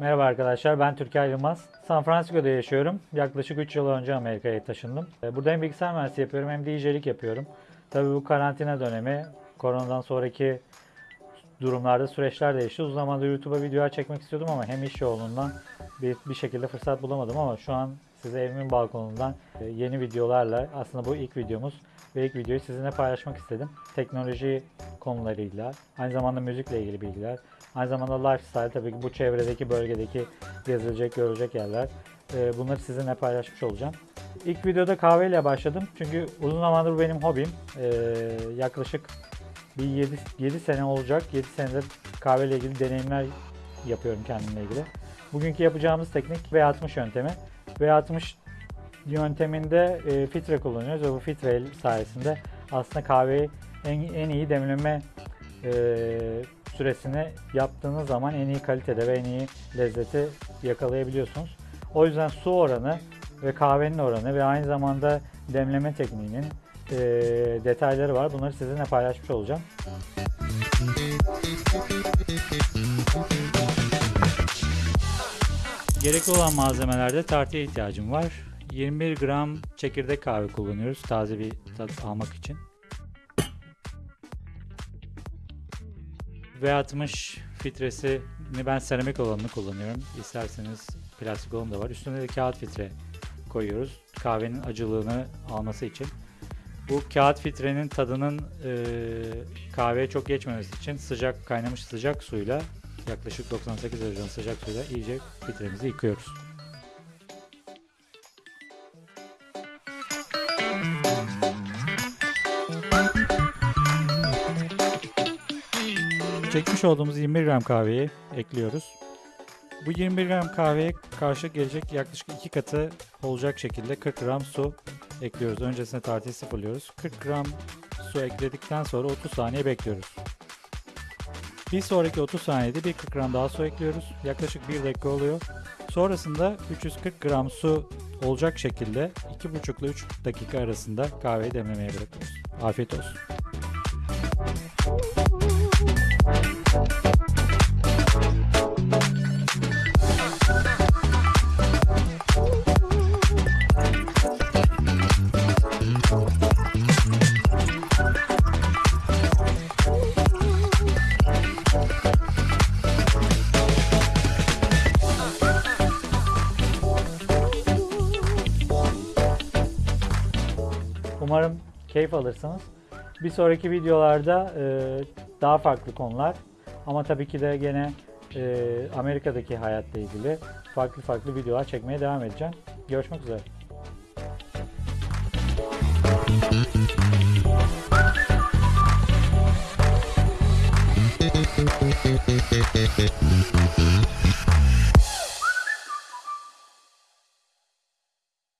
arkadaşlar, ben Türker Yılmaz. San Francisco'da yaşıyorum. Yaklaşık 3 yıl önce Amerika'ya taşındım. Ee, Burada hem bilgisayar mühendisliği yapıyorum hem DJ'lik yapıyorum. Tabii bu karantina dönemi, koronadan sonraki durumlarda süreçler değişti. Uzun zamandır YouTube'a videolar çekmek istiyordum ama hem iş yoğunluğundan bir, bir şekilde fırsat bulamadım ama şu an size evimin balkonundan e, yeni videolarla aslında bu ilk videomuz ve ilk videoyu sizinle paylaşmak istedim. Teknoloji konularıyla, aynı zamanda müzikle ilgili bilgiler, aynı zamanda lifestyle tabii ki bu çevredeki bölgedeki gezilecek, görülecek yerler. E, Bunları sizinle paylaşmış olacağım. İlk videoda kahveyle başladım çünkü uzun zamandır benim hobim. E, yaklaşık bir 7, 7 sene olacak. 7 senedir kahveyle ilgili deneyimler yapıyorum kendimle ilgili. Bugünkü yapacağımız teknik V60 yöntemi. V60 yönteminde e, filtre kullanıyoruz ve bu filtre sayesinde aslında kahveyi en, en iyi demleme e, süresini yaptığınız zaman en iyi kalitede ve en iyi lezzeti yakalayabiliyorsunuz. O yüzden su oranı ve kahvenin oranı ve aynı zamanda demleme tekniğinin e, detayları var. Bunları sizinle paylaşmış olacağım. Gerekli olan malzemelerde tartıya ihtiyacım var. 21 gram çekirdek kahve kullanıyoruz taze bir tat almak için. V60 filtresini ben seramik olanını kullanıyorum. İsterseniz plastik olanı da var. Üstüne de kağıt filtre koyuyoruz. Kahvenin acılığını alması için. Bu kağıt filtrenin tadının e, kahveye çok geçmemesi için sıcak kaynamış sıcak suyla yaklaşık 98 derecenin sıcak suyla iyice filtremizi yıkıyoruz. Çekmiş olduğumuz 21 gram kahveyi ekliyoruz. Bu 21 gram kahveye karşı gelecek yaklaşık 2 katı olacak şekilde 40 gram su ekliyoruz. Öncesinde tartıyı sıfırlıyoruz. 40 gram su ekledikten sonra 30 saniye bekliyoruz. Bir sonraki 30 saniyede bir 40 gram daha su ekliyoruz. Yaklaşık 1 dakika oluyor. Sonrasında 340 gram su olacak şekilde 2,5 ile 3 dakika arasında kahveyi demlemeye bırakıyoruz. Afiyet olsun. Umarım keyif alırsınız. Bir sonraki videolarda e, daha farklı konular ama tabii ki de gene e, Amerika'daki hayatla ilgili farklı farklı videolar çekmeye devam edeceğim. Görüşmek üzere. Thank you.